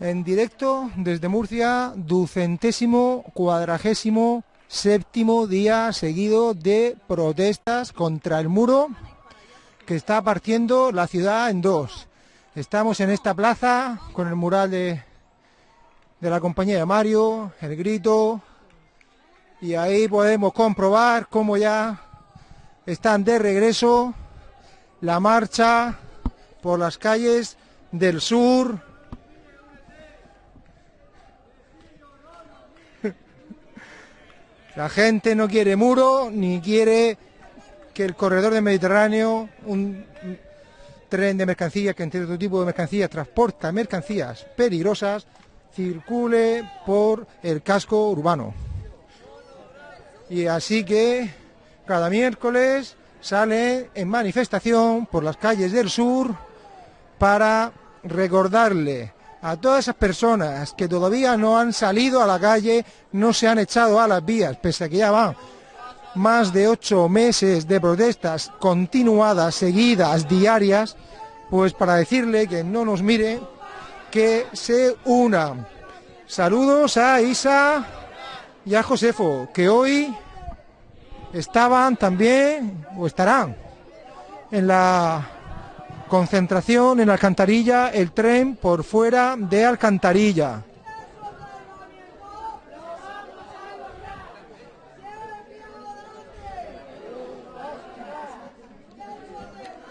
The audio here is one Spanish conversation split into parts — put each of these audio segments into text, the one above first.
en directo desde Murcia, ducentésimo, cuadragésimo, séptimo día seguido de protestas contra el muro que está partiendo la ciudad en dos. Estamos en esta plaza con el mural de, de la compañía de Mario, el grito, y ahí podemos comprobar cómo ya están de regreso la marcha por las calles del sur. La gente no quiere muro ni quiere que el corredor del Mediterráneo, un tren de mercancías que entre otro tipo de mercancías transporta mercancías peligrosas, circule por el casco urbano. Y así que cada miércoles sale en manifestación por las calles del sur para recordarle a todas esas personas que todavía no han salido a la calle, no se han echado a las vías, pese a que ya van más de ocho meses de protestas continuadas, seguidas, diarias, pues para decirle que no nos mire, que se una. Saludos a Isa y a Josefo, que hoy estaban también, o estarán, en la concentración en Alcantarilla, el tren por fuera de Alcantarilla.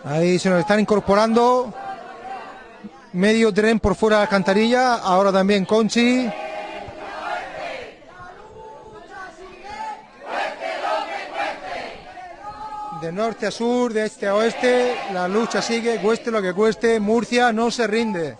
Ahí se nos están incorporando medio tren por fuera de Alcantarilla, ahora también Conchi. Norte a sur, de este a oeste, la lucha sigue, cueste lo que cueste, Murcia no se rinde.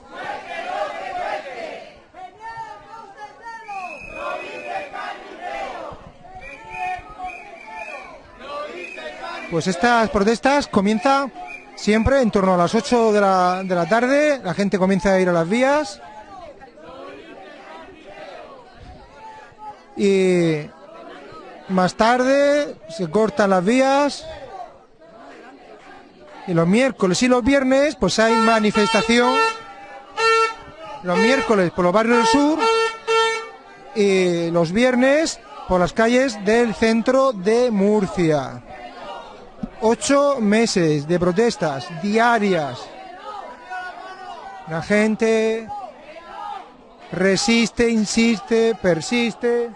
Pues estas protestas comienzan siempre en torno a las 8 de la, de la tarde, la gente comienza a ir a las vías. Y más tarde se cortan las vías. Y los miércoles y los viernes pues hay manifestación. Los miércoles por los barrios del sur y los viernes por las calles del centro de Murcia. Ocho meses de protestas diarias. La gente resiste, insiste, persiste.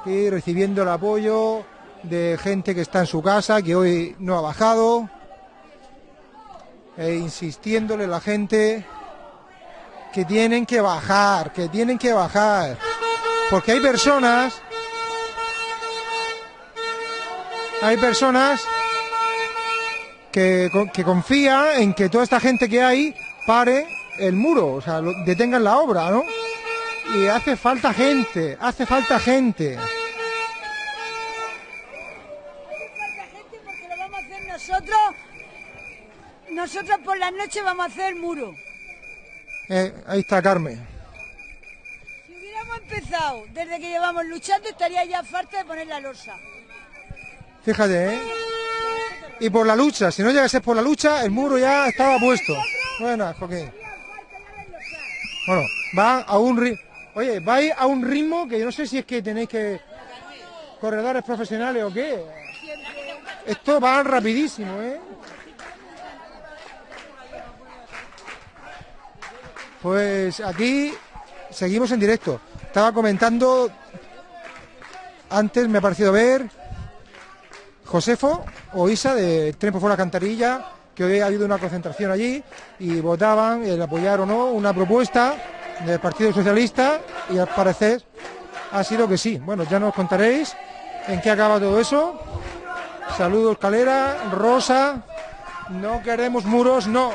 Aquí recibiendo el apoyo de gente que está en su casa, que hoy no ha bajado. E insistiéndole a la gente que tienen que bajar, que tienen que bajar. Porque hay personas hay personas que, que confían en que toda esta gente que hay pare el muro, o sea, detengan la obra, ¿no? Y hace falta gente, hace falta gente. porque lo vamos a hacer nosotros. Nosotros por la noche vamos a hacer muro. Eh, ahí está Carmen. Si hubiéramos empezado desde que llevamos luchando, estaría ya falta de poner la losa. Fíjate, ¿eh? Y por la lucha, si no llegase por la lucha, el muro ya estaba puesto. Bueno, Joaquín. Bueno, va a un ritmo. Oye, vais a un ritmo que yo no sé si es que tenéis que. corredores profesionales o qué. Esto va rapidísimo, ¿eh? Pues aquí seguimos en directo. Estaba comentando. Antes me ha parecido ver Josefo o Isa de Tren por fuera Cantarilla, que hoy ha habido una concentración allí y votaban el apoyar o no una propuesta del Partido Socialista y al parecer ha sido que sí. Bueno, ya nos contaréis en qué acaba todo eso. Saludos Calera, Rosa, no queremos muros, no.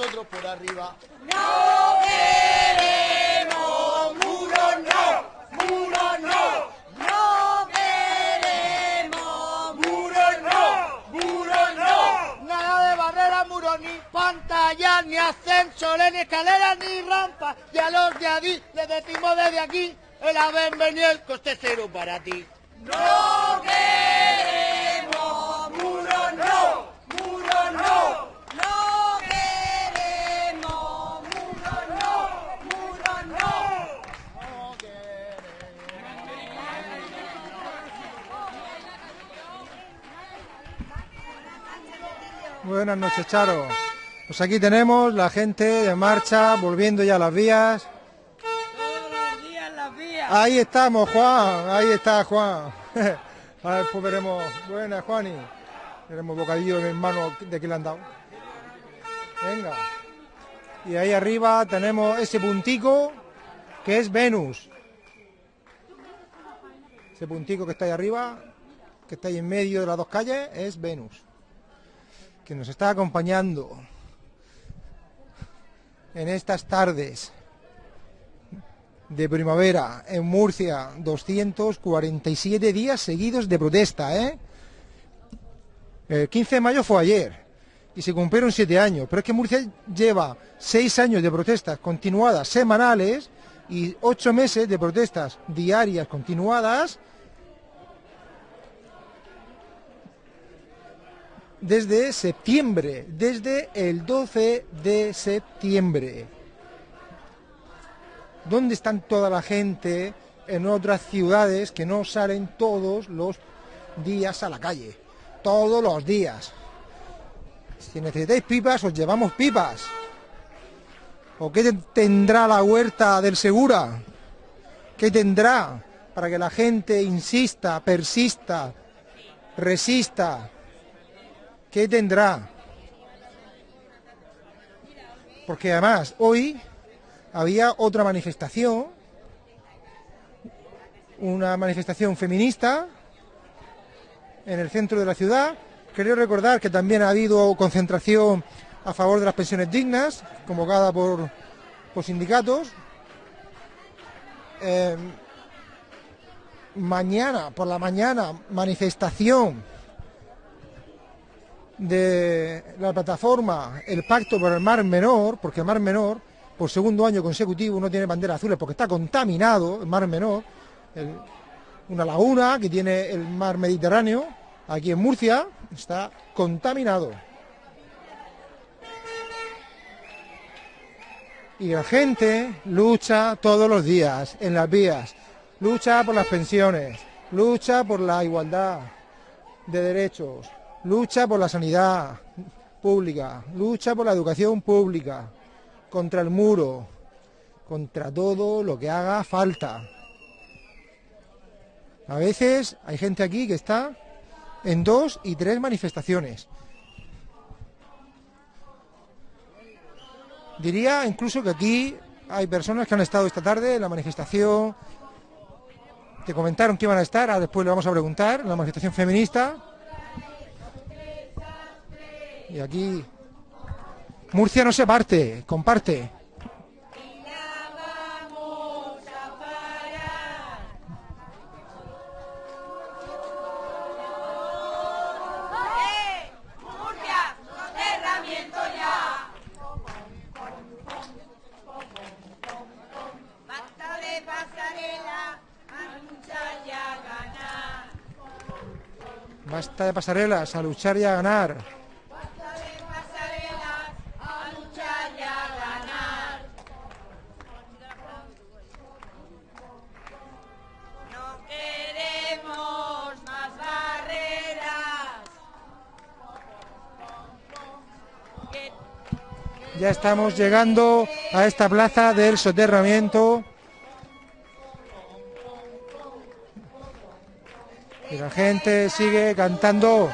Nosotros por arriba. No queremos muros, no, muros, no. No queremos ¡Muros no! ¡Muros no! Nada de barreras, muros, ni pantallas, ni ascensores, ni escaleras, ni rampas. Y a los de allí les decimos desde aquí, el haber venido el coste cero para ti. No queremos muros, no, muros, no. No queremos muros, no, muros, no. Buenas noches, Charo. Pues aquí tenemos la gente de marcha, volviendo ya a las vías. Ahí estamos, Juan. Ahí está, Juan. A ver, pues veremos. Buenas, Juani. Tenemos bocadillo de mi hermano de que le han dado. Venga. Y ahí arriba tenemos ese puntico que es Venus. Ese puntico que está ahí arriba, que está ahí en medio de las dos calles, es Venus. Que nos está acompañando en estas tardes de primavera en Murcia, 247 días seguidos de protesta, ¿eh? El 15 de mayo fue ayer y se cumplieron siete años, pero es que Murcia lleva seis años de protestas continuadas semanales y ocho meses de protestas diarias continuadas desde septiembre, desde el 12 de septiembre. ¿Dónde están toda la gente en otras ciudades que no salen todos los días a la calle? Todos los días. Si necesitáis pipas, os llevamos pipas. ¿O qué tendrá la huerta del Segura? ¿Qué tendrá para que la gente insista, persista, resista? ¿Qué tendrá? Porque además hoy había otra manifestación, una manifestación feminista en el centro de la ciudad. Quería recordar que también ha habido concentración a favor de las pensiones dignas, convocada por, por sindicatos. Eh, mañana, por la mañana, manifestación de la plataforma El Pacto por el Mar Menor, porque el Mar Menor, por segundo año consecutivo, no tiene banderas azules porque está contaminado el Mar Menor, una laguna que tiene el mar Mediterráneo, aquí en Murcia, está contaminado. Y la gente lucha todos los días en las vías, lucha por las pensiones, lucha por la igualdad de derechos, lucha por la sanidad pública, lucha por la educación pública, contra el muro, contra todo lo que haga falta. A veces hay gente aquí que está en dos y tres manifestaciones. Diría incluso que aquí hay personas que han estado esta tarde en la manifestación, que comentaron que iban a estar, ahora después le vamos a preguntar, en la manifestación feminista. Y aquí Murcia no se parte, comparte. ¡Eh! ¡Murcia! ¡Soterramiento ya! Basta de pasarela, a luchar y a ganar. Basta de pasarelas, a luchar y a ganar. Estamos llegando a esta plaza del soterramiento. Y la gente sigue cantando.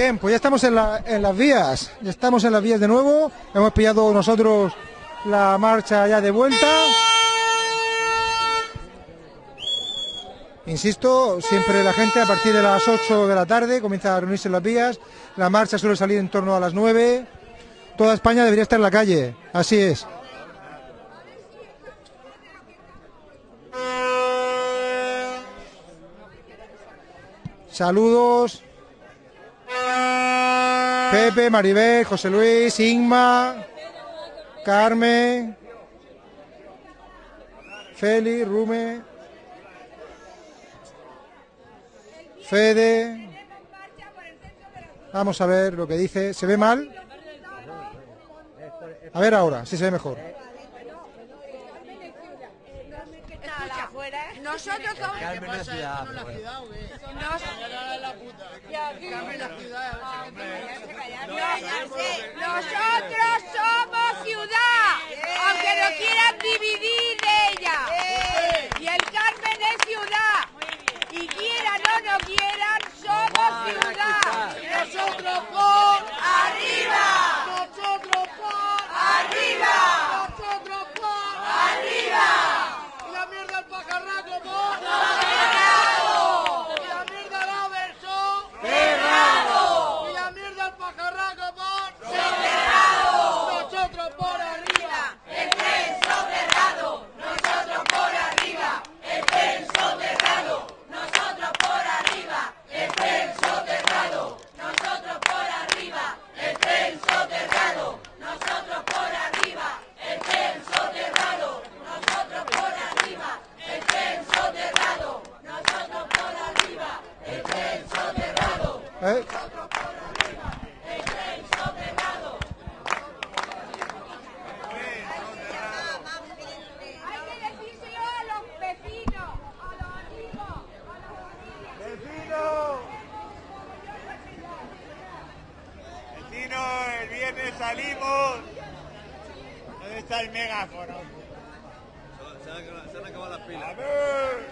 Bien, pues ya estamos en, en las vías, ya estamos en las vías de nuevo, hemos pillado nosotros la marcha ya de vuelta. Insisto, siempre la gente a partir de las 8 de la tarde comienza a reunirse en las vías, la marcha suele salir en torno a las 9, toda España debería estar en la calle, así es. Saludos. Pepe, Maribel, José Luis, Inma, Carmen, Feli, Rume, Fede. Vamos a ver lo que dice. ¿Se ve mal? A ver ahora, si se ve mejor. Nosotros somos... Carmen la ciudad. Nosotros somos ciudad, aunque nos quieran dividir de ella. Y el Carmen es ciudad. Y quieran o no quieran, somos ciudad. Nosotros por ¡Arriba! nosotros por ¡Arriba! nosotros por ¡Arriba! y la mierda al pajarraco por y la mierda al averso y la mierda al pajarraco por nosotros por arriba El tren soterrado, nosotros por arriba. El tren soterrado, nosotros por arriba. El tren soterrado, nosotros por arriba. El tren soterrado, nosotros por arriba. El tren soterrado, nosotros por arriba. El tren soterrado, nosotros por arriba. El tren soterrado, ¿Eh? el tren soterrado. Hay que decírselo a los vecinos, a los amigos, a las familias. Vecino, el viernes salimos. ¿Dónde está el megáfono? Se han, se han acabado las pilas. A ver.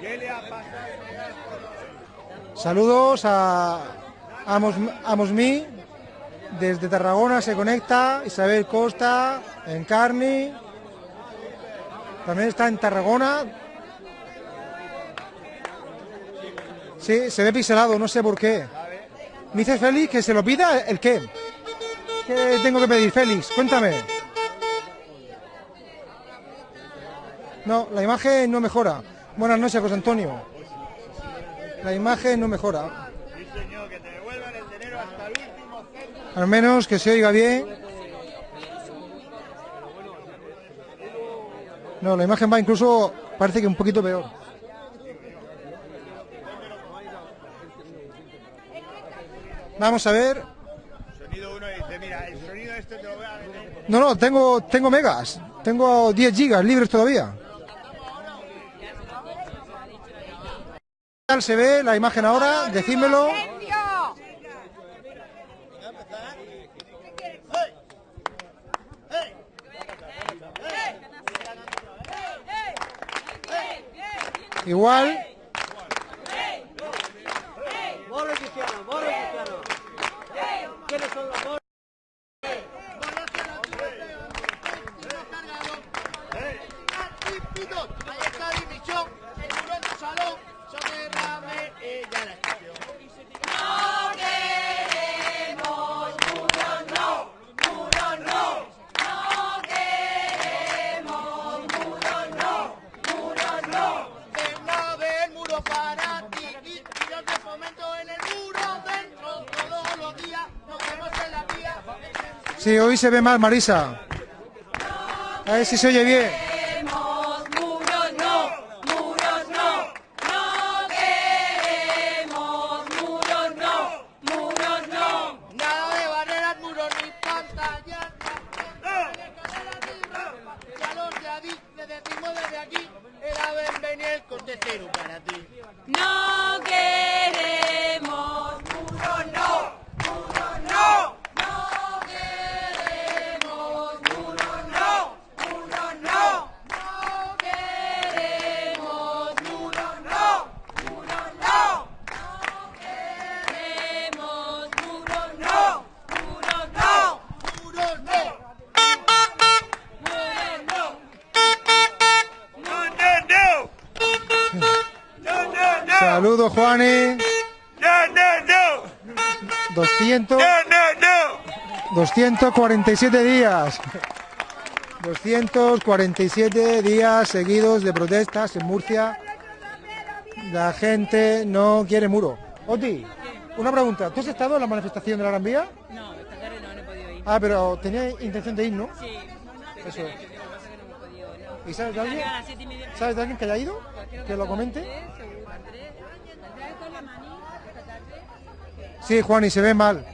¿Qué le ha pasado al megáfono? Saludos a Amos, Amosmi. Desde Tarragona se conecta Isabel Costa, Encarni. También está en Tarragona. Sí, se ve pixelado, no sé por qué. Me dice Félix que se lo pida el qué. ¿Qué tengo que pedir, Félix? Cuéntame. No, la imagen no mejora. Buenas noches, José Antonio. La imagen no mejora. Sí, señor, que te devuelvan el dinero hasta el último céntimo. Al menos que se oiga bien. No, la imagen va incluso, parece que un poquito peor. Vamos a ver. Sonido uno dice, mira, el sonido este te lo voy a meter. No, no, tengo, tengo megas. Tengo 10 gigas libres todavía. Tal se ve la imagen ahora? Decídmelo. Igual. Sí, hoy se ve mal, Marisa. A ver si se oye bien. 247 días. 247 días seguidos de protestas en Murcia. La gente no quiere muro. Oti, una pregunta. ¿Tú has estado en la manifestación de la Gran Vía? No, esta tarde no, no he podido ir. Ah, pero tenía intención de ir, ¿no? Sí, Eso es. ¿Y sabes de alguien? ¿Sabes de alguien que haya ido? Pues Que lo comente. Sí, Juan, y se ve mal.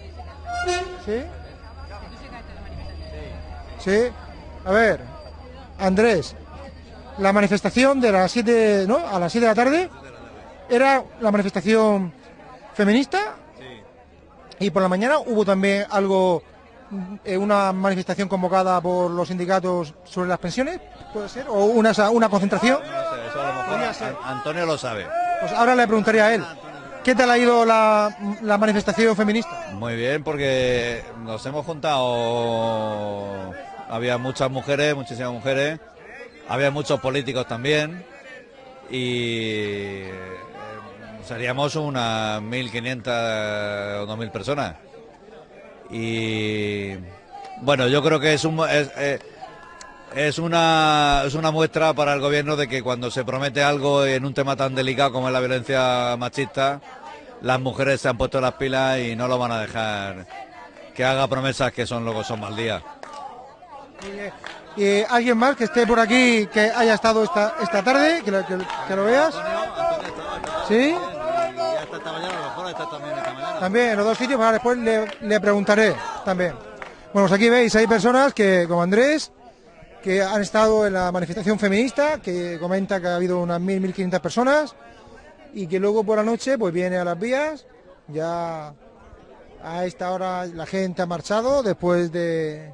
¿Sí? Sí. A ver, Andrés, la manifestación de las 7, ¿no? A las 7 de la tarde era la manifestación feminista. Y por la mañana hubo también algo, eh, una manifestación convocada por los sindicatos sobre las pensiones, puede ser, o una, una concentración. Eso a lo mejor ser. Antonio lo sabe. Pues ahora le preguntaría a él, ¿qué tal ha ido la, la manifestación feminista? Muy bien, porque nos hemos juntado. Había muchas mujeres, muchísimas mujeres. Había muchos políticos también. Y eh, seríamos unas 1.500 o 2.000 personas. Y bueno, yo creo que es un. Es, eh, es una, es una muestra para el gobierno de que cuando se promete algo en un tema tan delicado como es la violencia machista, las mujeres se han puesto las pilas y no lo van a dejar que haga promesas que son luego son mal día. ¿Y alguien más que esté por aquí, que haya estado esta, esta tarde, que lo, que- que lo veas? ¿Sí? También en los dos sitios, ahora después le, le preguntaré también. Bueno, pues aquí veis, hay personas que, como Andrés, que han estado en la manifestación feminista, que comenta que ha habido unas 1.000, 1.500 personas, y que luego por la noche pues viene a las vías, ya a esta hora la gente ha marchado después de,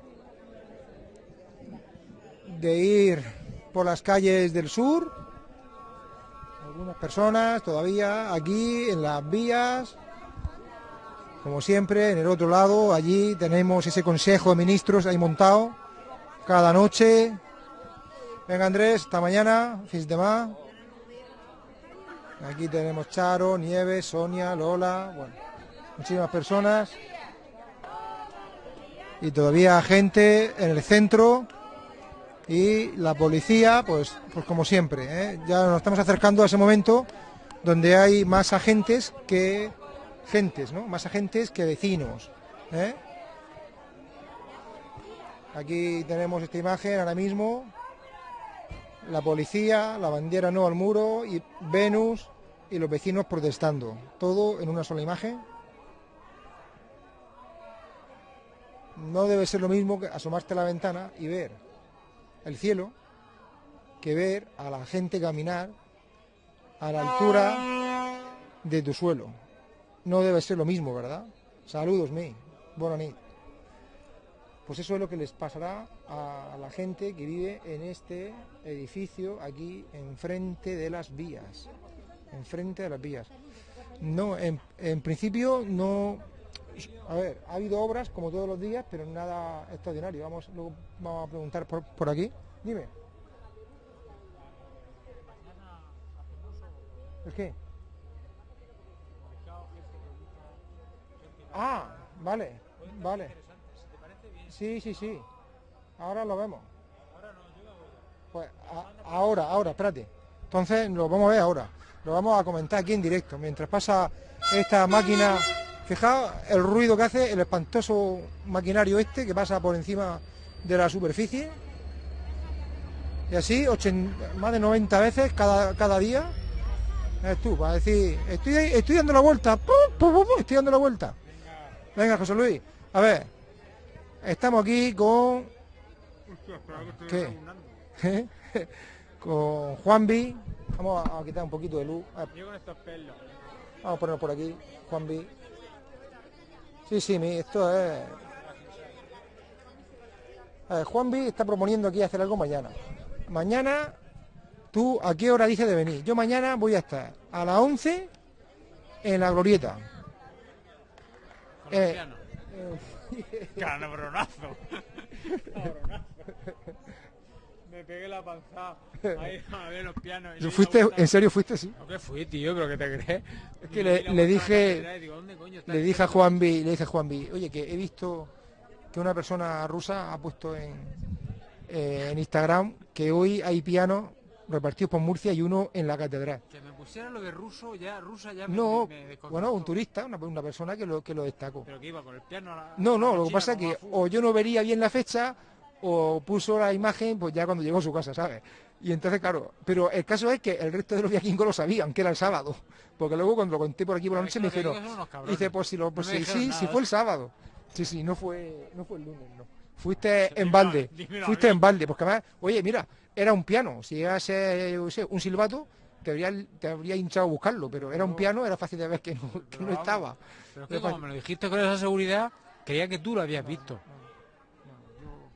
de ir por las calles del sur. Algunas personas todavía aquí en las vías. Como siempre, en el otro lado, allí tenemos ese consejo de ministros ahí montado cada noche. Venga Andrés, hasta mañana, fins de más. Aquí tenemos Charo, Nieves, Sonia, Lola, bueno, muchísimas personas. Y todavía gente en el centro y la policía, pues, pues como siempre, ¿eh? ya nos estamos acercando a ese momento donde hay más agentes que gentes, ¿no? Más agentes que vecinos. ¿eh? Aquí tenemos esta imagen ahora mismo. La policía, la bandera no al muro y Venus y los vecinos protestando. Todo en una sola imagen. No debe ser lo mismo que asomarte a la ventana y ver el cielo que ver a la gente caminar a la altura de tu suelo. No debe ser lo mismo, ¿verdad? Saludos, mi. Buena nit. Pues eso es lo que les pasará a la gente que vive en este edificio aquí enfrente de las vías. Enfrente de las vías. No, en, en principio no. A ver, ha habido obras como todos los días, pero nada extraordinario. Vamos, luego vamos a preguntar por, por aquí. Dime. ¿El qué? Ah, vale, vale. Sí, sí, sí. Ahora lo vemos. Pues ahora, ahora, espérate. Entonces lo vamos a ver ahora. Lo vamos a comentar aquí en directo. Mientras pasa esta máquina. Fijaos el ruido que hace el espantoso maquinario este que pasa por encima de la superficie. Y así, más de 90 veces cada, cada día. Es tú, para decir, estoy, estoy dando la vuelta. ¡pum, pum, pum, pum! Estoy dando la vuelta. Venga, José Luis. A ver, estamos aquí con. ¿Qué? ¿Eh? con Juanvi. Vamos a, a quitar un poquito de luz. A. Vamos a ponerlo por aquí, Juanvi. Sí, sí, esto es. A ver, Juanvi está proponiendo aquí hacer algo mañana. Mañana, tú, ¿a qué hora dices de venir? Yo mañana voy a estar a las 11 en la glorieta. Eh, Cabronazo. Me pegué la avanzado. Ahí, a ver los pianos. y ¿Fuiste, vuelta. ¿En serio fuiste? Sí. ¿No que fui, tío? ¿Pero qué te crees? Es que le le, la a la dije, catedral y digo, ¿dónde coño le dije a centro? Juanvi, le dije a Juanvi, oye, que he visto que una persona rusa ha puesto en, eh, en Instagram que hoy hay pianos repartidos por Murcia y uno en la catedral. Que me pusiera lo de ruso, ya, rusa ya me, No, me- me bueno, un turista, una, una persona que lo, que lo destacó. Pero que iba con el piano a la... No, a no, la lo que pasa es que a o yo no vería bien la fecha o puso la imagen pues ya cuando llegó a su casa, ¿sabes? Y entonces, claro, pero el caso es que el resto de los viaquingos lo sabían, que era el sábado. Porque luego cuando lo conté por aquí por la noche me dijeron, dice, pues si lo, pues No sí, sí, fue el sábado. Sí, sí, no fue, no fue el lunes, no. Fuiste en balde, fuiste en balde, porque además, oye, mira, era un piano, si llega a ser, yo qué sé, un silbato, te habría, te habría hinchado a buscarlo, pero era un piano, era fácil de ver que no, que estaba. Pero es que Pero como me lo dijiste con esa seguridad, creía que tú lo habías visto.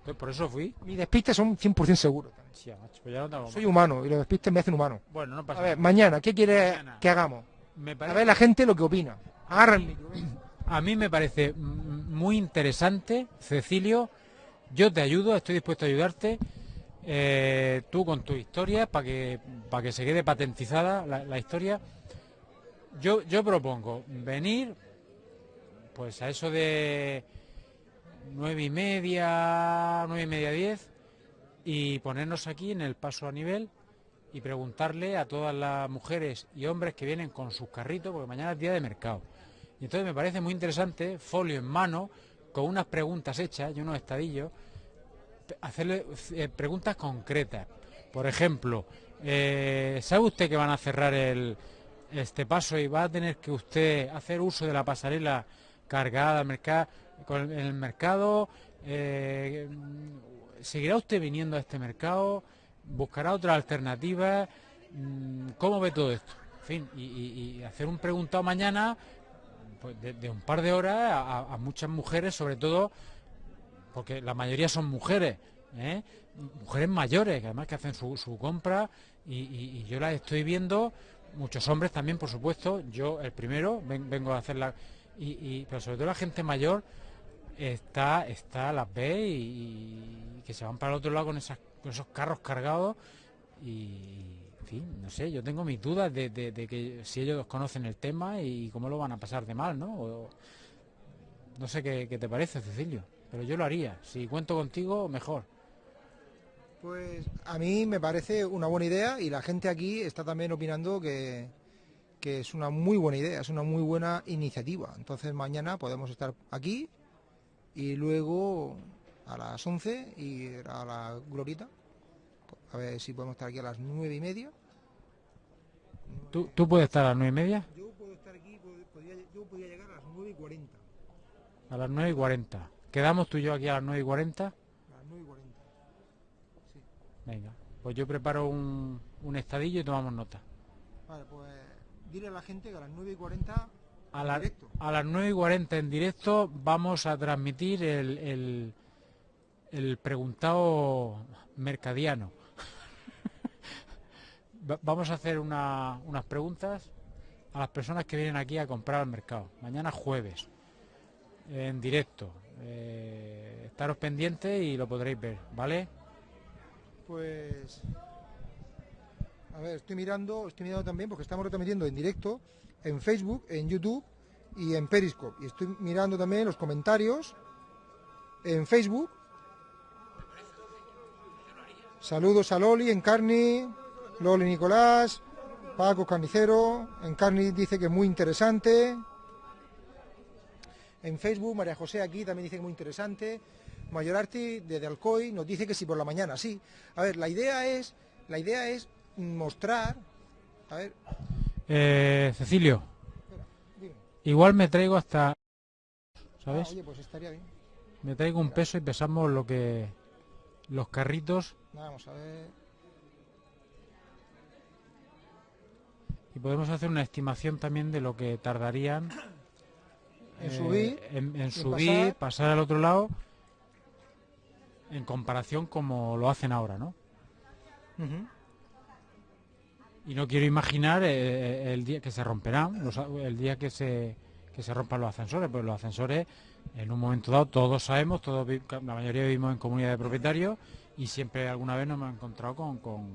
Entonces, por eso fui. Mis despistes son 100% seguros. Pues ya no Soy humano y los despistes me hacen humano. Bueno, no pasa A ver, nada. mañana, ¿qué quieres Mañana. que hagamos? Me A parece- ver la gente lo que opina. Venga. A mí me parece muy interesante, Cecilio. Yo te ayudo, estoy dispuesto a ayudarte. eh, tú con tu historia, para que, para que se quede patentizada la, la historia. Yo, yo propongo venir, pues a eso de nueve y media, nueve y media, diez, y ponernos aquí en el paso a nivel y preguntarle a todas las mujeres y hombres que vienen con sus carritos, porque mañana es día de mercado. Y entonces me parece muy interesante, folio en mano, con unas preguntas hechas y unos estadillos, hacerle eh, preguntas concretas. Por ejemplo, eh, ¿sabe usted que van a cerrar este paso y va a tener que usted hacer uso de la pasarela cargada al mercado, con el, mercado? Eh, ¿Seguirá usted viniendo a este mercado? ¿Buscará otra alternativa? Mm, ¿Cómo ve todo esto? En fin, y, hacer un preguntado mañana pues, de, un par de horas a, muchas mujeres, sobre todo porque la mayoría son mujeres, ¿eh? mujeres mayores, que además que hacen su, compra y, yo las estoy viendo, muchos hombres también, por supuesto, yo el primero ven- vengo a hacerla, y, y- pero sobre todo la gente mayor está, está las ve y, que se van para el otro lado con, esas, con esos carros cargados y, fin, no sé, yo tengo mis dudas de, que si ellos conocen el tema y cómo lo van a pasar de mal, ¿no? No sé qué, qué te parece, Cecilio, pero yo lo haría. Si cuento contigo, mejor. Pues a mí me parece una buena idea y la gente aquí está también opinando que, que es una muy buena idea, es una muy buena iniciativa. Entonces mañana podemos estar aquí y luego a las 11 y a la glorita. A ver si podemos estar aquí a las nueve y media. ¿Tú, tú puedes estar a las nueve y media? Yo puedo estar aquí, yo podría llegar a las 9 y 40. A las nueve y cuarenta. ¿Quedamos tú y yo aquí a las nueve y cuarenta? A las 9 y 40. Venga, pues yo preparo un, un estadillo y tomamos nota. Vale, pues dile a la gente que a las 9 y 40 A, la- directo. a las 9 y 40 en directo vamos a transmitir el, el, el preguntado mercadiano. Va- vamos a hacer una- unas preguntas a las personas que vienen aquí a comprar al mercado. Mañana jueves, en directo. Eh, estaros pendientes y lo podréis ver, ¿vale? Pues a ver, estoy mirando, estoy mirando también porque estamos retransmitiendo en directo en Facebook, en YouTube y en Periscope. Y estoy mirando también los comentarios en Facebook. Saludos a Loli, Encarni, Loli Nicolás, Paco Carnicero, Encarni dice que es muy interesante. En Facebook, María José aquí también dice que muy interesante. Mayorarti desde Alcoy nos dice que sí por la mañana, sí. A ver, la idea es, la idea es mostrar, a ver, Eh, Cecilio, espera, dime. igual me traigo hasta... Ah, ¿Sabes? oye, pues estaría bien. Me traigo un peso y pesamos lo que... Los carritos Vamos a ver. y podemos hacer una estimación también de lo que tardarían En eh, subir, en, en en subir, pasar. pasar. al otro lado, en comparación como lo hacen ahora, ¿no? Y no quiero imaginar eh, el día que se romperán, los el día que se, que se rompan los ascensores, pues los ascensores, en un momento dado, todos sabemos, todos la mayoría vivimos en comunidad de propietarios, y siempre alguna vez nos hemos encontrado con, con,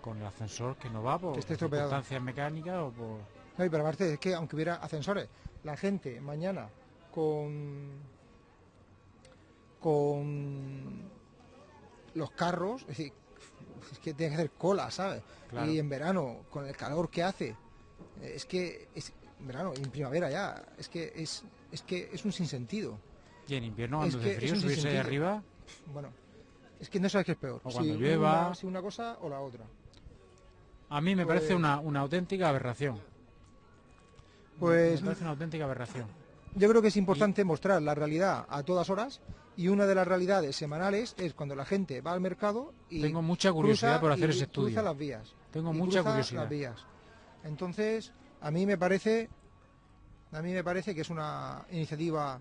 con el ascensor que no va por estropeado. circunstancias mecánicas o por... No, y pero aparte es que aunque hubiera ascensores, la gente mañana con con los carros, es decir, es que tiene que hacer cola, ¿sabes? Claro. Y en verano, con el calor que hace, eh, es que es en verano y en primavera ya, es que es es que es un sinsentido. Y en invierno Es cuando que hace es frío un subirse sinsentido. arriba... Bueno, es que no sabes qué es peor, O si cuando llueva. una, si una cosa o la otra. A mí me parece Pues- una, una auténtica aberración. Pues Me parece una auténtica aberración. Yo creo que es importante mostrar la realidad a todas horas y una de las realidades semanales es cuando la gente va al mercado y Tengo mucha curiosidad por hacer y ese estudio. Cruza las vías. Tengo y mucha cruza curiosidad. Las vías. Entonces, a mí me parece a mí me parece que es una iniciativa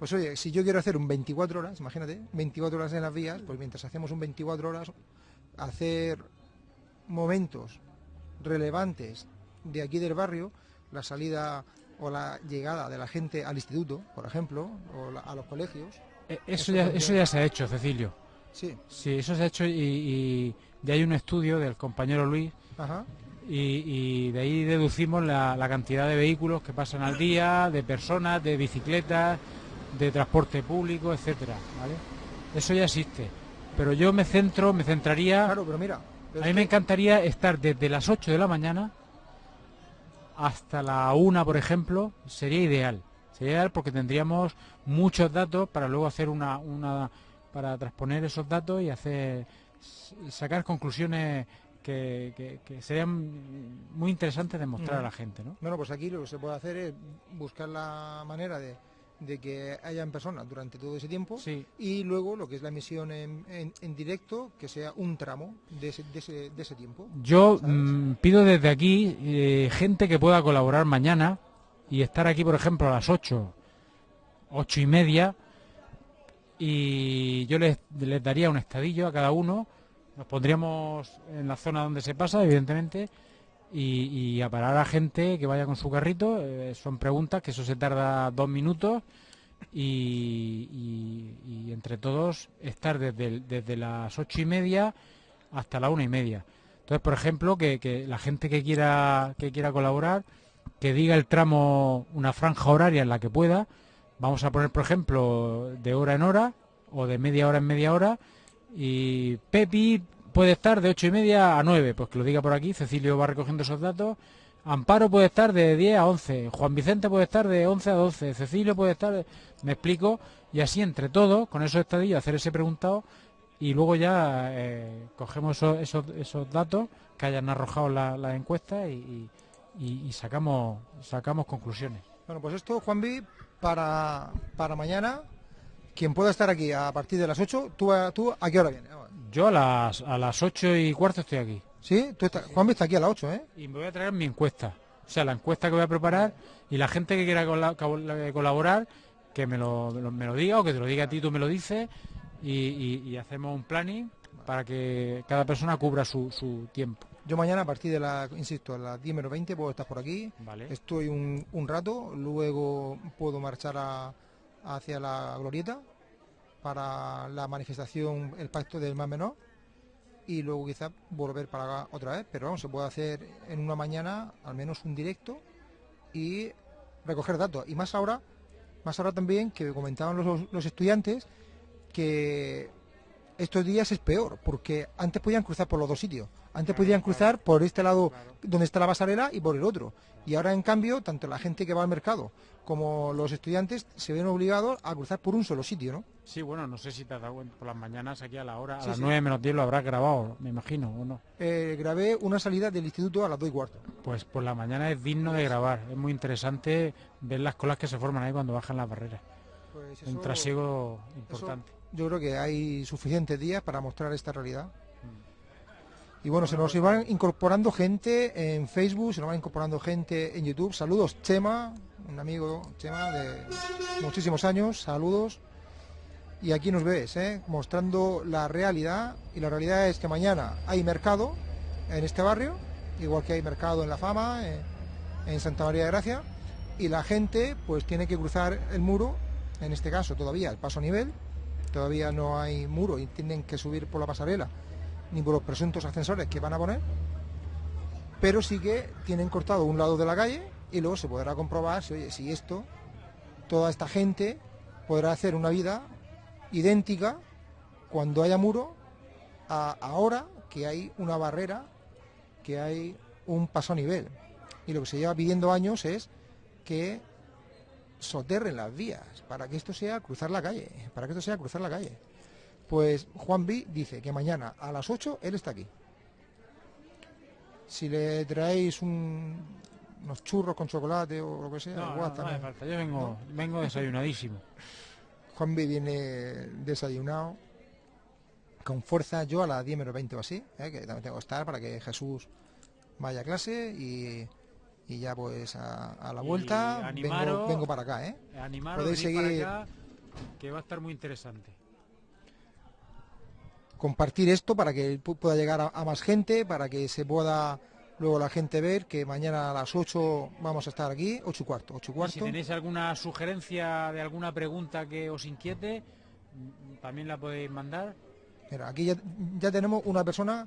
pues oye, si yo quiero hacer un 24 horas, imagínate, 24 horas en las vías, pues mientras hacemos un 24 horas hacer momentos relevantes de aquí del barrio, la salida o la llegada de la gente al instituto, por ejemplo, o la- a los colegios. Eh, Eso Eso ya, eso ya se ha hecho, Cecilio. Sí, Sí, eso se ha hecho y, y de ahí un estudio del compañero Luis ajá. y, y de ahí deducimos la, la cantidad de vehículos que pasan al día, de personas, de bicicletas, de transporte público, etcétera, ¿vale? Eso ya existe. Pero yo me centro, me centraría, Claro, pero mira, pero a mí me que- encantaría estar desde las 8 de la mañana hasta la 1, por ejemplo, sería ideal. Sería ideal porque tendríamos muchos datos para luego hacer una, una para transponer esos datos y hacer sacar conclusiones que, que- que serían muy interesantes de mostrar a la gente, ¿no? Bueno, pues aquí lo que se puede hacer es buscar la manera de, de que hayan personas durante todo ese tiempo Sí. y luego lo que es la emisión en, en- en directo, que sea un tramo de ese, de ese, de ese tiempo. Yo mm, pido desde aquí eh, gente que pueda colaborar mañana y estar aquí, por ejemplo, a las 8, 8 y media, y yo les, les daría un estadillo a cada uno, nos pondríamos en la zona donde se pasa, evidentemente, y, y a parar a gente que vaya con su carrito, eh, son preguntas, que eso se tarda dos minutos, y, entre todos estar desde, desde las ocho y media hasta la una y media. Entonces, por ejemplo, que, que la gente que quiera que quiera colaborar, que diga el tramo, una franja horaria en la que pueda. Vamos a poner, por ejemplo, de hora en hora o de media hora en media hora. Y Pepi puede estar de ocho y media a 9, pues que lo diga por aquí. Cecilio va recogiendo esos datos. Amparo puede estar de 10 a 11. Juan Vicente puede estar de 11 a 12. Cecilio puede estar, me explico. Y así entre todos, con esos estadillos, hacer ese preguntado y luego ya eh, cogemos esos, esos, datos que hayan arrojado la- las encuestas y, y- y- y sacamos sacamos conclusiones. Bueno, pues esto, Juanvi, para, para mañana, quien pueda estar aquí a partir de las 8, ¿tú, a- tú a qué hora vienes? Yo a las a las ocho y cuarto estoy aquí ¿Sí? Tú estás- Juanvi está aquí a las 8, ¿eh? y me voy a traer mi encuesta, o sea la encuesta que voy a preparar y la gente que quiera cola- col- colaborar que me lo, me lo- me lo diga o que te lo diga a ti tú me lo dices y, y- y hacemos un planning para que cada persona cubra su, su tiempo. Yo mañana a partir de las, insisto, a las 10 menos 20 puedo estar por aquí. Vale. Estoy un, un rato, luego puedo marchar a- hacia la glorieta para la manifestación, el pacto del más menor, y luego quizás volver para acá otra vez, pero vamos, se puede hacer en una mañana al menos un directo y recoger datos. Y más ahora, más ahora también que comentaban los estudiantes que estos días es peor, porque antes podían cruzar por los dos sitios. Antes podían cruzar por este lado donde está la pasarela y por el otro. Y ahora, en cambio, tanto la gente que va al mercado como los estudiantes se ven obligados a cruzar por un solo sitio, ¿no? Sí, bueno, no sé si te has dado cuenta, por las mañanas aquí a la hora, a Sí, las sí. 9 menos 10 lo habrás grabado, me imagino, ¿o no? Eh, grabé una salida del instituto a las 2 y cuarto. Pues por la mañana es digno de grabar, es muy interesante ver las colas que se forman ahí cuando bajan las barreras. Pues Un trasiego eso importante. yo creo que hay suficientes días para mostrar esta realidad. Y bueno, se nos van incorporando gente en Facebook, se nos va incorporando gente en YouTube. Saludos, Chema, un amigo, Chema, de muchísimos años. Saludos. Y aquí nos ves, ¿eh? mostrando la realidad. Y la realidad es que mañana hay mercado en este barrio, igual que hay mercado en La Fama, en Santa María de Gracia. Y la gente pues tiene que cruzar el muro, en este caso todavía el paso a nivel, todavía no hay muro y tienen que subir por la pasarela, ni por los presuntos ascensores que van a poner, pero sí que tienen cortado un lado de la calle y luego se podrá comprobar si, oye, si esto, toda esta gente podrá hacer una vida idéntica cuando haya muro a ahora que hay una barrera, que hay un paso a nivel. Y lo que se lleva pidiendo años es que soterren las vías para que esto sea cruzar la calle, para que esto sea cruzar la calle. Pues Juan B dice que mañana a las 8 él está aquí. Si le traéis un- unos churros con chocolate o lo que sea, No, igual no, no hace falta. Yo vengo, vengo desayunadísimo. Juan B viene desayunado con fuerza. Yo a las 10 menos 20 o así, ¿eh? que también tengo que estar para que Jesús vaya a clase y, y ya pues a, a la vuelta vengo, animaros- vengo para acá. ¿eh? Animaros, Podéis venid para seguir- acá, que va a estar muy interesante. Compartir esto para que pu- pueda llegar a, a más gente, para que se pueda luego la gente ver que mañana a las 8 vamos a estar aquí, 8 y cuarto, 8 y Y cuarto. si tenéis alguna sugerencia de alguna pregunta que os inquiete, también la podéis mandar. Mira, aquí ya, ya tenemos una persona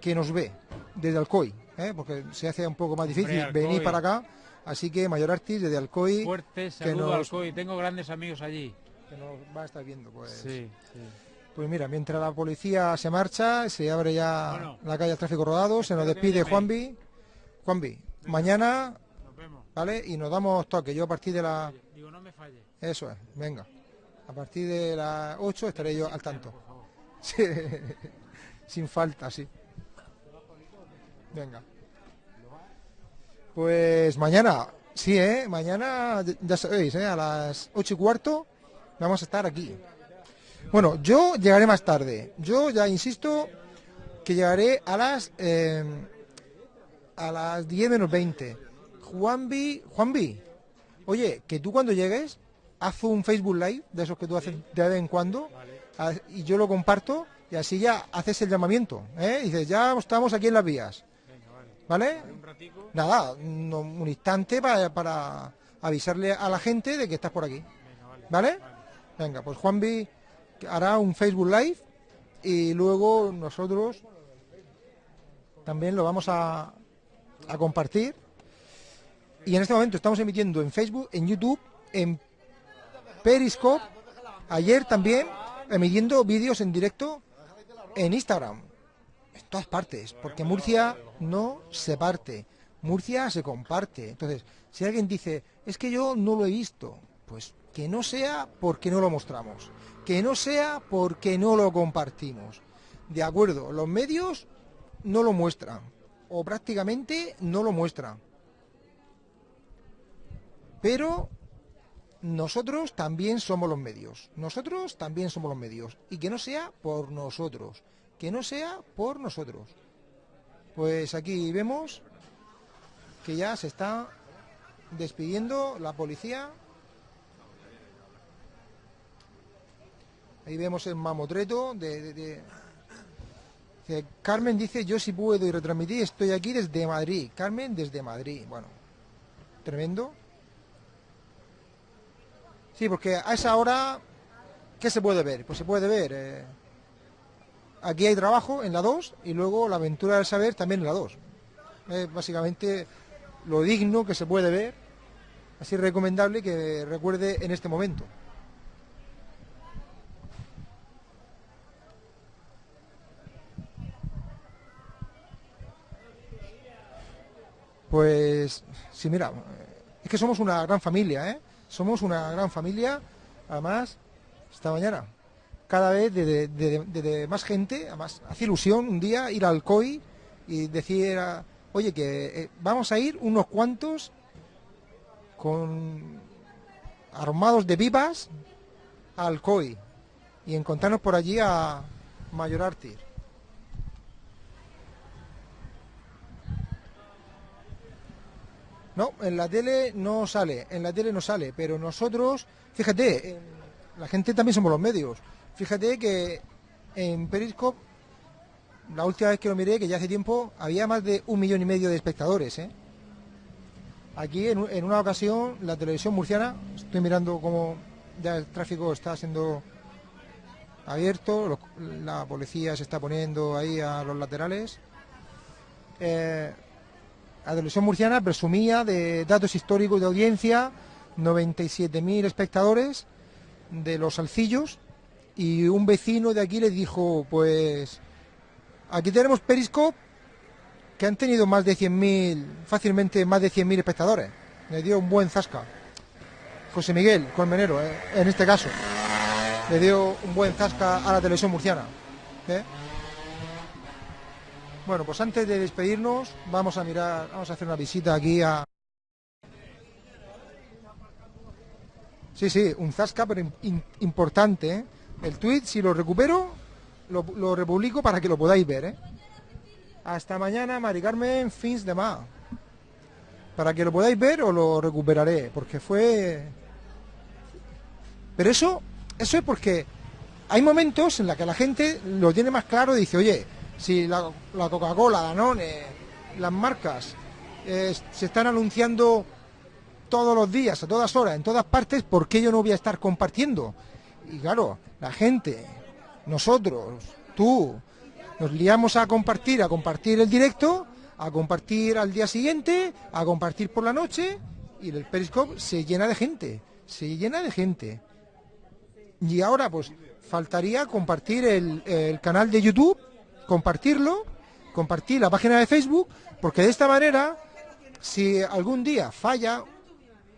que nos ve desde Alcoy, ¿eh? porque se hace un poco más difícil Alcoy. venir para acá, así que Mayor Artis desde Alcoy Fuerte saludo al nos, COI. Tengo grandes amigos allí. que nos va a estar viendo. Pues. Sí, sí. Pues mira, mientras la policía se marcha, se abre ya Bueno. la calle al tráfico rodado, se nos despide Juanvi. Juanvi, mañana, Nos vemos. ¿vale? Y nos damos toque. Yo a partir de la... Digo, no me falle. Eso es, venga. A partir de las 8 estaré yo al tanto. Sí, Sin falta, sí. Venga. Pues mañana, sí, ¿eh? Mañana, ya sabéis, ¿eh? A las ocho y cuarto vamos a estar aquí. Bueno, yo llegaré más tarde. Yo ya insisto que llegaré a las eh, a las 10 menos 20. Juanvi, Juanvi, oye, que tú cuando llegues, haz un Facebook Live de esos que tú haces de vez en cuando y yo lo comparto y así ya haces el llamamiento, ¿eh? Dices, ya estamos aquí en las vías, ¿vale? Nada, un, un instante para, para avisarle a la gente de que estás por aquí, ¿vale? Venga, pues Juanvi hará un Facebook Live y luego nosotros también lo vamos a, compartir. Y en este momento estamos emitiendo en Facebook, en YouTube, en Periscope, ayer también emitiendo vídeos en directo en Instagram, en todas partes, porque Murcia no se parte, Murcia se comparte. Entonces, si alguien dice, es que yo no lo he visto, pues que no sea porque no lo mostramos, que no sea porque no lo compartimos. De acuerdo, los medios no lo muestran, o prácticamente no lo muestran. Pero nosotros también somos los medios. Nosotros también somos los medios. Y que no sea por nosotros. Que no sea por nosotros. Pues aquí vemos que ya se está despidiendo la policía. Ahí vemos el mamotreto de, Carmen dice, yo sí puedo y retransmitir, estoy aquí desde Madrid. Carmen desde Madrid. Bueno, tremendo. Sí, porque a esa hora, ¿qué se puede ver? Pues se puede ver. eh, aquí hay trabajo en la 2 y luego la aventura del saber también en la 2. Es básicamente lo digno que se puede ver, así recomendable que recuerde en este momento. Pues sí, mira, es que somos una gran familia, ¿eh? Somos una gran familia, además, esta mañana, cada vez de, más gente, además, hace ilusión un día ir al COI y decir, oye, que eh, vamos a ir unos cuantos con armados de vivas al COI y encontrarnos por allí a Mayor Artir. No, en la tele no sale, en la tele no sale, pero nosotros, fíjate, la gente también somos los medios. Fíjate que en Periscope, la última vez que lo miré, que ya hace tiempo, había más de un millón y medio de espectadores. ¿eh? Aquí, en, en una ocasión, la televisión murciana, estoy mirando cómo ya el tráfico está siendo abierto, la policía se está poniendo ahí a los laterales. Eh, la televisión murciana presumía de datos históricos de audiencia, 97.000 espectadores de los salcillos y un vecino de aquí les dijo, pues aquí tenemos Periscope que han tenido más de 100.000, fácilmente más de 100.000 espectadores. Le dio un buen zasca. José Miguel Colmenero, eh, en este caso, le dio un buen zasca a la televisión murciana. ¿eh? Bueno, pues antes de despedirnos, vamos a mirar, vamos a hacer una visita aquí a. Sí, sí, un zasca, pero im- im- importante. ¿eh? El tweet, si lo recupero, lo, lo republico para que lo podáis ver. ¿eh? Hasta mañana, Mari Carmen, fins de más. Para que lo podáis ver o lo recuperaré, porque fue. Pero eso, eso es porque hay momentos en los que la gente lo tiene más claro y dice, oye, si la, la Coca-Cola, Danone, las marcas eh, se están anunciando todos los días, a todas horas, en todas partes, ¿por qué yo no voy a estar compartiendo? Y claro, la gente, nosotros, tú, nos liamos a compartir, a compartir el directo, a compartir al día siguiente, a compartir por la noche, y el Periscope se llena de gente, se llena de gente. Y ahora pues faltaría compartir el canal de YouTube, compartirlo, compartir la página de Facebook, porque de esta manera, si algún día falla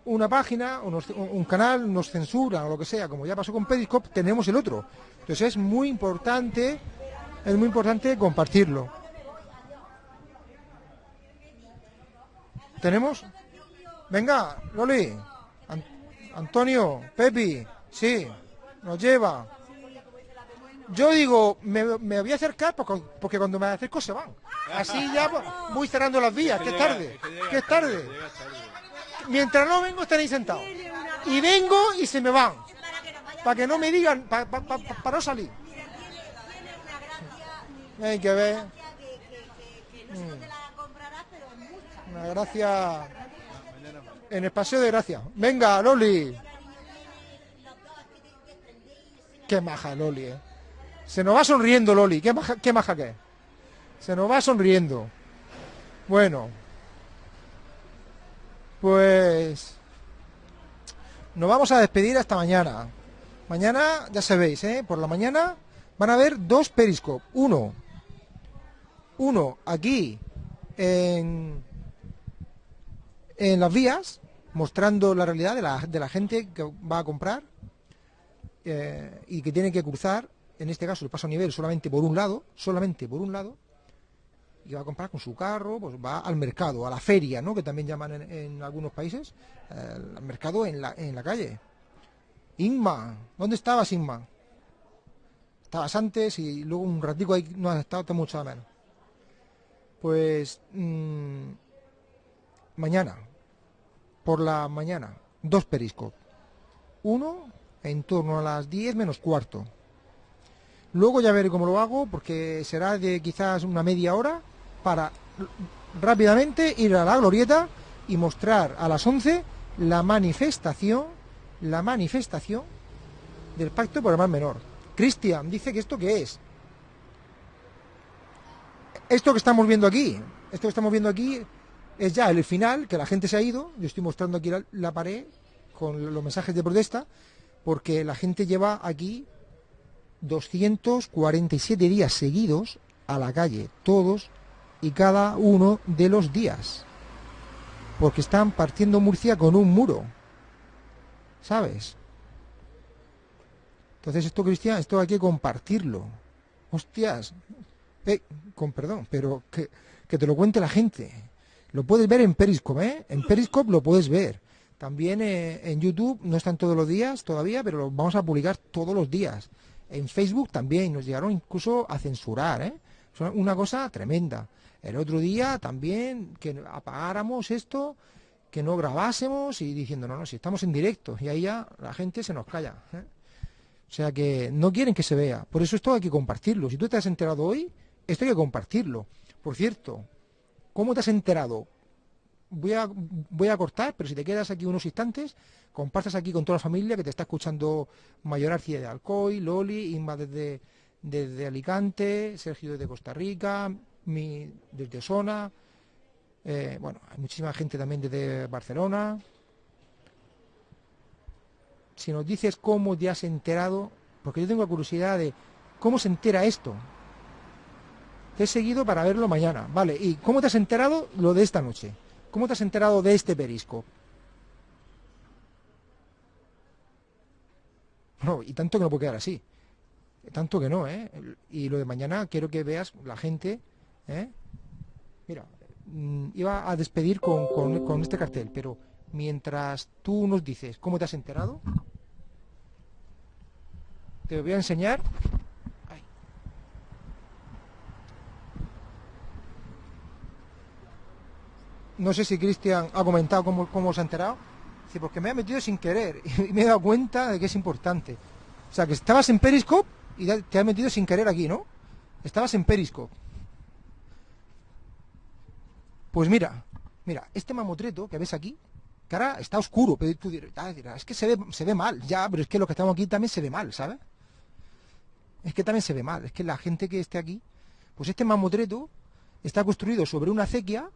una página, o un canal nos censura o lo que sea, como ya pasó con Periscope, tenemos el otro. Entonces es muy importante, es muy importante compartirlo. ¿Tenemos? Venga, Loli, An- Antonio, Pepi, sí, nos lleva. Yo digo, me, me voy a acercar porque, porque cuando me acerco se van. Así ya voy cerrando las vías, que es tarde, que es tarde. Mientras no vengo estaréis sentados. Y vengo y se me van. Para que no me digan, para no salir. Hay que ver. Mm. Una gracia en el paseo de gracia. Venga, Loli. Qué maja, Loli, eh. Se nos va sonriendo, Loli. Qué maja, qué que. Se nos va sonriendo. Bueno. Pues... Nos vamos a despedir hasta mañana. Mañana, ya sabéis, ¿eh? Por la mañana van a haber dos Periscope. Uno. Uno aquí en, en las vías, mostrando la realidad de la, de la gente que va a comprar eh, y que tiene que cruzar, en este caso el paso a nivel solamente por un lado, solamente por un lado, y va a comprar con su carro, pues va al mercado, a la feria, ¿no? Que también llaman en, algunos países, eh, al mercado en la, en la calle. Inma, ¿dónde estabas, Inma? Estabas antes y luego un ratico ahí no has estado, te mucho menos. Pues mm, mañana, por la mañana, dos periscopes. Uno en torno a las 10 menos cuarto. Luego ya veré cómo lo hago, porque será de quizás una media hora para rápidamente ir a la glorieta y mostrar a las 11 la manifestación, la manifestación del pacto por el mal menor. Cristian dice que esto qué es. Esto que estamos viendo aquí, esto que estamos viendo aquí es ya el final, que la gente se ha ido. Yo estoy mostrando aquí la pared con los mensajes de protesta, porque la gente lleva aquí 247 días seguidos a la calle, todos y cada uno de los días. Porque están partiendo Murcia con un muro. ¿Sabes? Entonces esto, Cristian, esto hay que compartirlo. Hostias. Eh, con perdón, pero que, que te lo cuente la gente. Lo puedes ver en Periscope, ¿eh? En Periscope lo puedes ver. También eh, en YouTube, no están todos los días todavía, pero lo vamos a publicar todos los días. En Facebook también nos llegaron incluso a censurar, ¿eh? Es una- cosa tremenda. El otro día también que apagáramos esto, que no grabásemos y diciendo, no, no, si estamos en directo. Y ahí ya la gente se nos calla. ¿eh? O sea que no quieren que se vea. Por eso esto hay que compartirlo. Si tú te has enterado hoy, esto hay que compartirlo. Por cierto, ¿cómo te has enterado? Voy a, voy a cortar, pero si te quedas aquí unos instantes, compartas aquí con toda la familia que te está escuchando Mayor Arcía de Alcoy, Loli, Inma desde, desde Alicante, Sergio desde Costa Rica, mi desde Osona, eh, bueno, hay muchísima gente también desde Barcelona. Si nos dices cómo te has enterado, porque yo tengo curiosidad de cómo se entera esto. Te he seguido para verlo mañana, vale. ¿Y cómo te has enterado lo de esta noche? ¿Cómo te has enterado de este perisco? No, y tanto que no puede quedar así. Tanto que no, ¿eh? Y lo de mañana quiero que veas la gente, ¿eh? Mira, mm, iba a despedir con, con, con este cartel, pero mientras tú nos dices cómo te has enterado, te voy a enseñar no sé si Cristian ha comentado cómo, cómo se ha enterado sí, porque me ha metido sin querer y me he dado cuenta de que es importante o sea que estabas en Periscope y te has metido sin querer aquí ¿no? estabas en Periscope pues mira mira este mamotreto que ves aquí que ahora está oscuro, pero tú dirás, es que se ve, se ve mal, ya, pero es que lo que estamos aquí también se ve mal, ¿sabes? es que también se ve mal. Es que la gente que esté aquí, pues este mamotreto está construido sobre una acequia,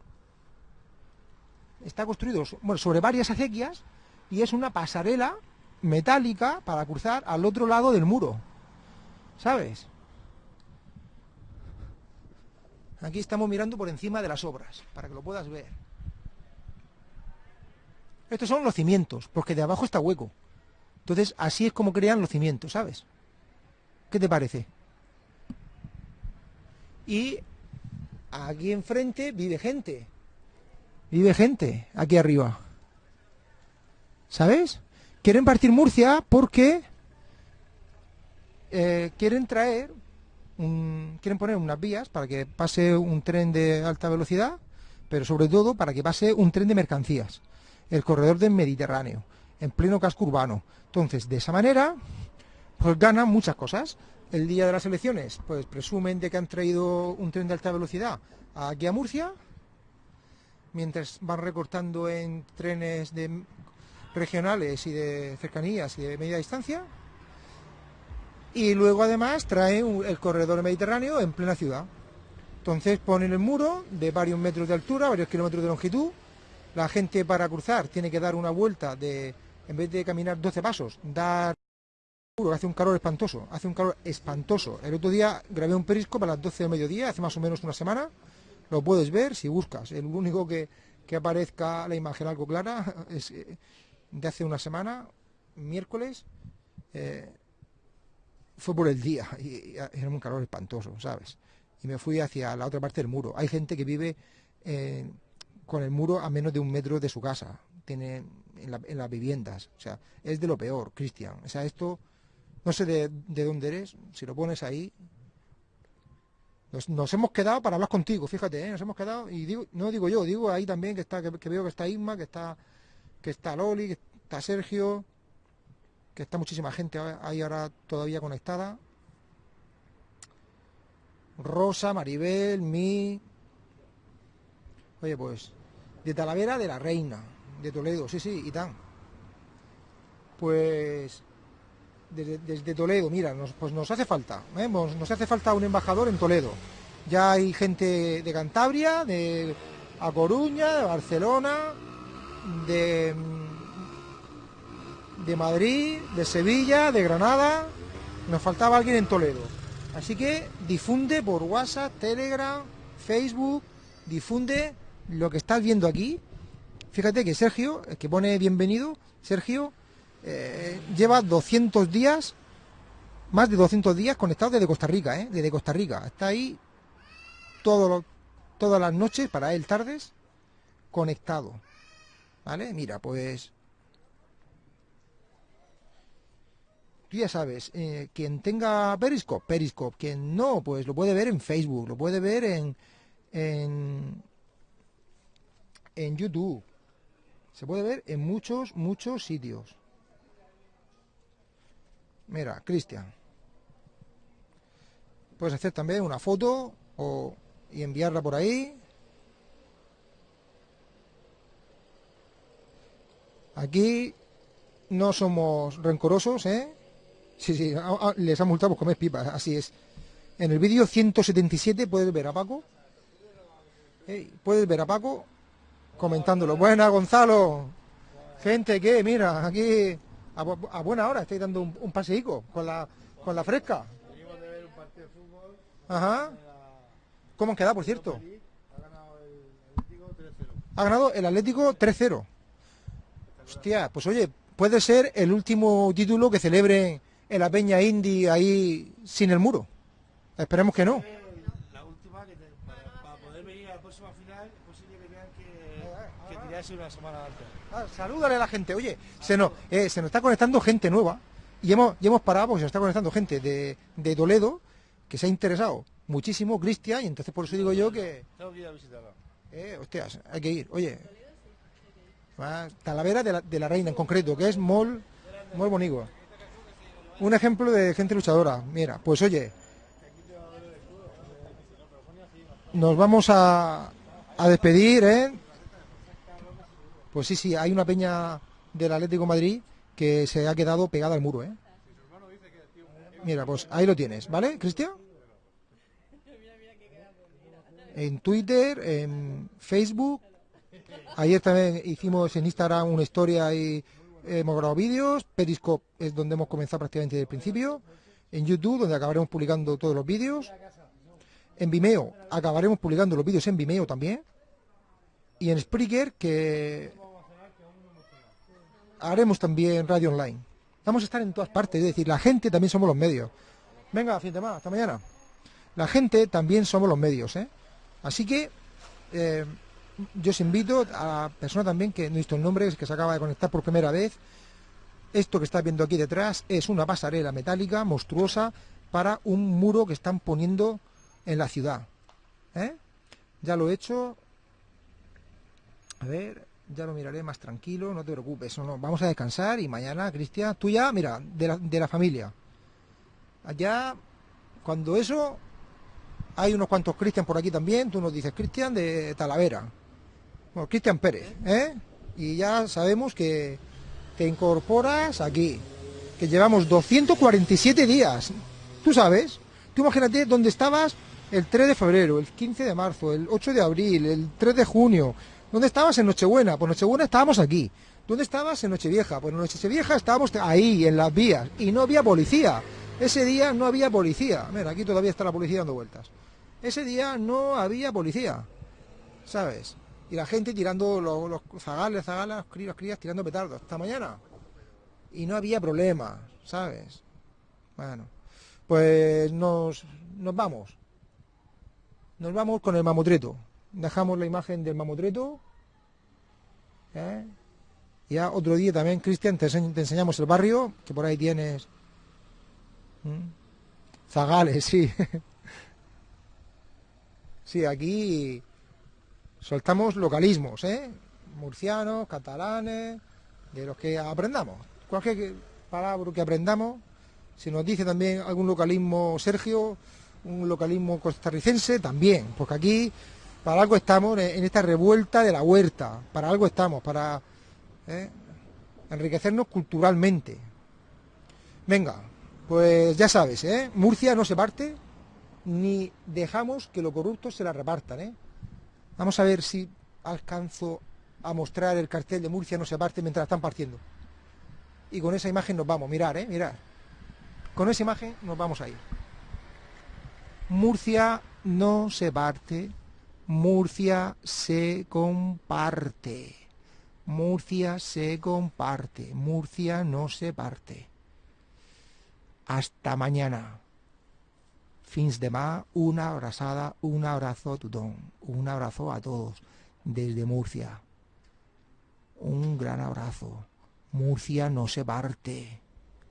está construido sobre varias acequias y es una pasarela metálica para cruzar al otro lado del muro. ¿Sabes? Aquí estamos mirando por encima de las obras, para que lo puedas ver. Estos son los cimientos, porque de abajo está hueco. Entonces, así es como crean los cimientos, ¿sabes? ¿Qué te parece? Y aquí enfrente vive gente. Vive gente aquí arriba. ¿Sabes? Quieren partir Murcia porque eh, quieren traer, quieren poner unas vías para que pase un tren de alta velocidad, pero sobre todo para que pase un tren de mercancías, el corredor del Mediterráneo, en pleno casco urbano. Entonces, de esa manera, pues ganan muchas cosas. El día de las elecciones, pues presumen de que han traído un tren de alta velocidad aquí a Murcia, mientras van recortando en trenes de regionales y de cercanías y de media distancia. Y luego además trae el corredor mediterráneo en plena ciudad. Entonces ponen el muro de varios metros de altura, varios kilómetros de longitud. La gente para cruzar tiene que dar una vuelta de, en vez de caminar 12 pasos, dar hace un calor espantoso, hace un calor espantoso. El otro día grabé un perisco para las 12 del mediodía, hace más o menos una semana. Lo puedes ver si buscas. El único que, aparezca la imagen algo clara es eh, de hace una semana, miércoles, eh, fue por el día y, era un calor espantoso, ¿sabes? Y me fui hacia la otra parte del muro. Hay gente que vive eh, con el muro a menos de un metro de su casa, tiene en, en las viviendas. O sea, es de lo peor, Cristian. O sea, esto no sé de, dónde eres, si lo pones ahí. Nos, hemos quedado para hablar contigo, fíjate, ¿eh? nos hemos quedado, y digo, no digo yo, digo ahí también que está, que, veo que está Isma, que está, que está Loli, que está Sergio, que está muchísima gente ahí ahora todavía conectada. Rosa, Maribel, mi. Oye, pues, de Talavera de la Reina, de Toledo, sí, sí, y tan. Pues desde, Toledo, mira, nos, pues nos hace falta, ¿eh? nos hace falta un embajador en Toledo. Ya hay gente de Cantabria, de A Coruña, de Barcelona, de, de Madrid, de Sevilla, de Granada. Nos faltaba alguien en Toledo. Así que difunde por WhatsApp, Telegram, Facebook, difunde lo que estás viendo aquí. Fíjate que Sergio, que pone bienvenido, Sergio, eh, lleva 200 días, más de 200 días conectado desde Costa Rica, ¿eh? Desde Costa Rica. Está ahí todas las noches, para él tardes, conectado. ¿Vale? Mira, pues... Tú ya sabes, eh, quien tenga Periscope, Periscope. Quien no, pues lo puede ver en Facebook, lo puede ver en, en YouTube. Se puede ver en muchos, muchos sitios. Mira, Cristian. Puedes hacer también una foto o, y enviarla por ahí. Aquí no somos rencorosos, ¿eh? Sí, sí, les han multado comer pipas, así es. En el vídeo 177 puedes ver a Paco. Puedes ver a Paco comentándolo. Buena, Gonzalo. Gente, que mira, aquí a, a buena hora estáis dando un, un paseico con la, con la fresca. Ajá. ¿Cómo han quedado, por cierto? Ha ganado el Atlético 3-0. Hostia, pues oye, puede ser el último título que celebren en la Peña Indy ahí sin el muro. Esperemos que no. La última, que te- para, para poder venir a la próxima final, es posible que vean que, que tirase una semana antes. Ah, salúdale a la gente. Oye, se nos, eh, se nos está conectando gente nueva y hemos, y hemos parado porque se nos está conectando gente de, de Toledo que se ha interesado muchísimo, Cristian, y entonces por eso digo yo que, Tengo que ir a visitarla. eh, hostias, hay que ir. Oye, Talavera de la, de la Reina en concreto, que es muy, muy bonito. Un ejemplo de gente luchadora. Mira, pues oye, nos vamos a, a despedir, ¿eh? Pues sí, sí, hay una peña del Atlético de Madrid que se ha quedado pegada al muro, ¿eh? Mira, pues ahí lo tienes, ¿vale, Cristian? En Twitter, en Facebook. Ayer también hicimos en Instagram una historia y hemos grabado vídeos. Periscope es donde hemos comenzado prácticamente desde el principio. En YouTube, donde acabaremos publicando todos los vídeos. En Vimeo, acabaremos publicando los vídeos en Vimeo también. Y en Spreaker, que haremos también radio online. Vamos a estar en todas partes, es decir, la gente también somos los medios. Venga, fin de más, hasta mañana. La gente también somos los medios, ¿eh? Así que eh, yo os invito a la persona también que no he visto el nombre, que se acaba de conectar por primera vez. Esto que está viendo aquí detrás es una pasarela metálica monstruosa para un muro que están poniendo en la ciudad. ¿eh? Ya lo he hecho. A ver, ya lo miraré más tranquilo, no te preocupes. No, no, vamos a descansar y mañana, Cristian, tú ya, mira, de la, de la familia. Allá, cuando eso, hay unos cuantos Cristian por aquí también, tú nos dices Cristian de Talavera. Bueno, Cristian Pérez, ¿eh? Y ya sabemos que te incorporas aquí, que llevamos 247 días. Tú sabes, tú imagínate dónde estabas el 3 de febrero, el 15 de marzo, el 8 de abril, el 3 de junio. ¿Dónde estabas en Nochebuena? Pues Nochebuena estábamos aquí. ¿Dónde estabas en Nochevieja? Pues en Nochevieja estábamos ahí, en las vías, y no había policía. Ese día no había policía. Mira, aquí todavía está la policía dando vueltas. Ese día no había policía, ¿sabes? Y la gente tirando los, los zagales, zagalas, críos, crías, tirando petardos. Hasta mañana. Y no había problema, ¿sabes? Bueno, pues nos, nos vamos. Nos vamos con el mamotreto. Dejamos la imagen del mamotreto. Ya otro día también, Cristian, te, enseñ- te enseñamos el barrio, que por ahí tienes. ¿Mm? Zagales, sí. sí, aquí soltamos localismos, ¿eh? Murcianos, catalanes, de los que aprendamos. Cualquier palabra que aprendamos, si nos dice también algún localismo Sergio, un localismo costarricense, también, porque aquí para algo estamos en esta revuelta de la huerta, para algo estamos, para ¿eh? enriquecernos culturalmente. Venga, pues ya sabes, ¿eh? Murcia no se parte, ni dejamos que los corruptos se la repartan, ¿eh? Vamos a ver si alcanzo a mostrar el cartel de Murcia no se parte mientras están partiendo. Y con esa imagen nos vamos, mirar, ¿eh? Mirar. Con esa imagen nos vamos a ir. Murcia no se parte, Murcia se comparte. Murcia se comparte, Murcia no se parte. Hasta mañana. Fins demà, una abrazada, un abrazo a tothom, un abrazo a todos desde Murcia. Un gran abrazo. Murcia no se parte.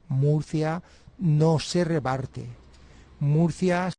Murcia no se reparte. Murcia